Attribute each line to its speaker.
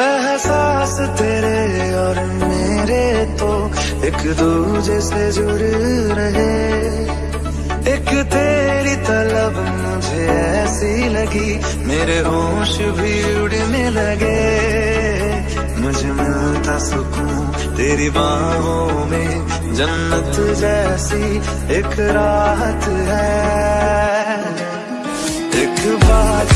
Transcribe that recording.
Speaker 1: एहसास तेरे और मेरे तो एक दूजे से जुड़ रहे। एक तेरी तलब मुझे ऐसी लगी, मेरे होश भी उड़ने लगे। मुझे मिलता सुकून तेरी बाहों में, जन्नत जैसी एक राहत है। एक बात